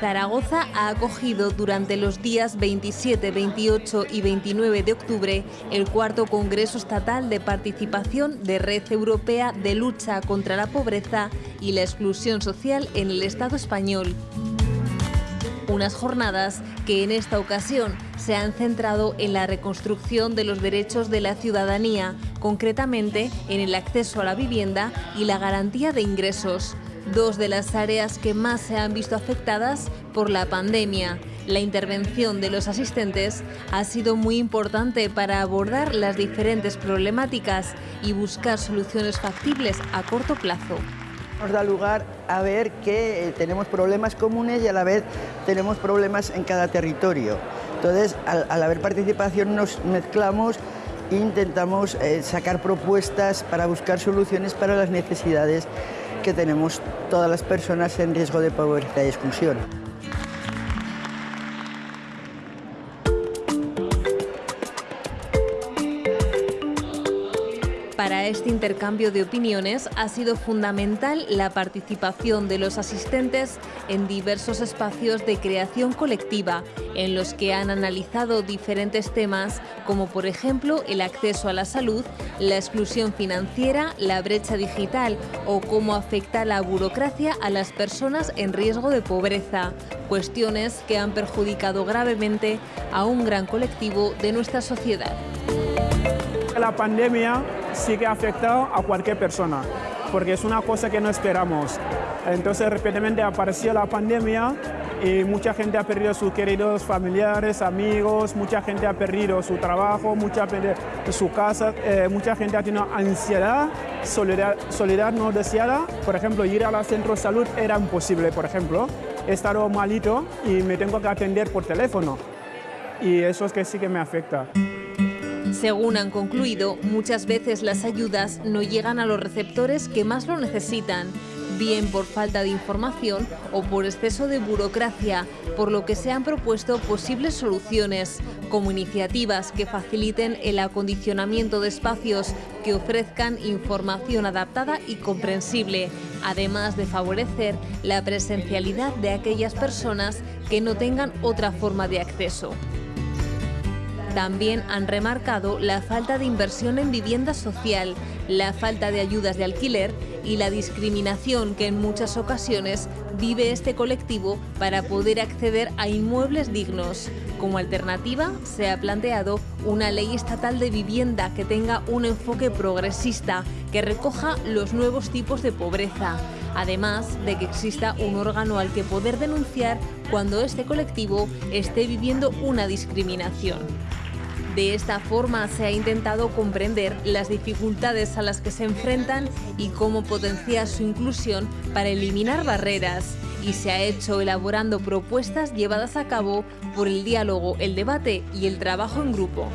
Zaragoza ha acogido durante los días 27, 28 y 29 de octubre el cuarto Congreso Estatal de Participación de Red Europea de Lucha contra la Pobreza y la Exclusión Social en el Estado español. Unas jornadas que en esta ocasión se han centrado en la reconstrucción de los derechos de la ciudadanía, concretamente en el acceso a la vivienda y la garantía de ingresos dos de las áreas que más se han visto afectadas por la pandemia. La intervención de los asistentes ha sido muy importante para abordar las diferentes problemáticas y buscar soluciones factibles a corto plazo. Nos da lugar a ver que eh, tenemos problemas comunes y a la vez tenemos problemas en cada territorio. Entonces, al, haber participación nos mezclamos intentamos eh, sacar propuestas para buscar soluciones para las necesidades que tenemos todas las personas en riesgo de pobreza y exclusión. Para este intercambio de opiniones ha sido fundamental la participación de los asistentes en diversos espacios de creación colectiva, en los que han analizado diferentes temas como por ejemplo el acceso a la salud, la exclusión financiera, la brecha digital o cómo afecta la burocracia a las personas en riesgo de pobreza, cuestiones que han perjudicado gravemente a un gran colectivo de nuestra sociedad. La pandemia sí que ha afectado a cualquier persona, porque es una cosa que no esperamos. Entonces, repetidamente apareció la pandemia y mucha gente ha perdido sus queridos familiares, amigos, mucha gente ha perdido su trabajo, mucha su casa, eh, mucha gente ha tenido ansiedad, soledad, soledad no deseada. Por ejemplo, ir al centro de salud era imposible, por ejemplo. He estado malito y me tengo que atender por teléfono. Y eso es que sí que me afecta. Según han concluido, muchas veces las ayudas no llegan a los receptores que más lo necesitan, bien por falta de información o por exceso de burocracia, por lo que se han propuesto posibles soluciones, como iniciativas que faciliten el acondicionamiento de espacios que ofrezcan información adaptada y comprensible, además de favorecer la presencialidad de aquellas personas que no tengan otra forma de acceso. También han remarcado la falta de inversión en vivienda social, la falta de ayudas de alquiler y la discriminación que en muchas ocasiones vive este colectivo para poder acceder a inmuebles dignos. Como alternativa, se ha planteado una ley estatal de vivienda que tenga un enfoque progresista, que recoja los nuevos tipos de pobreza, además de que exista un órgano al que poder denunciar cuando este colectivo esté viviendo una discriminación. De esta forma se ha intentado comprender las dificultades a las que se enfrentan y cómo potenciar su inclusión para eliminar barreras y se ha hecho elaborando propuestas llevadas a cabo por el diálogo, el debate y el trabajo en grupo.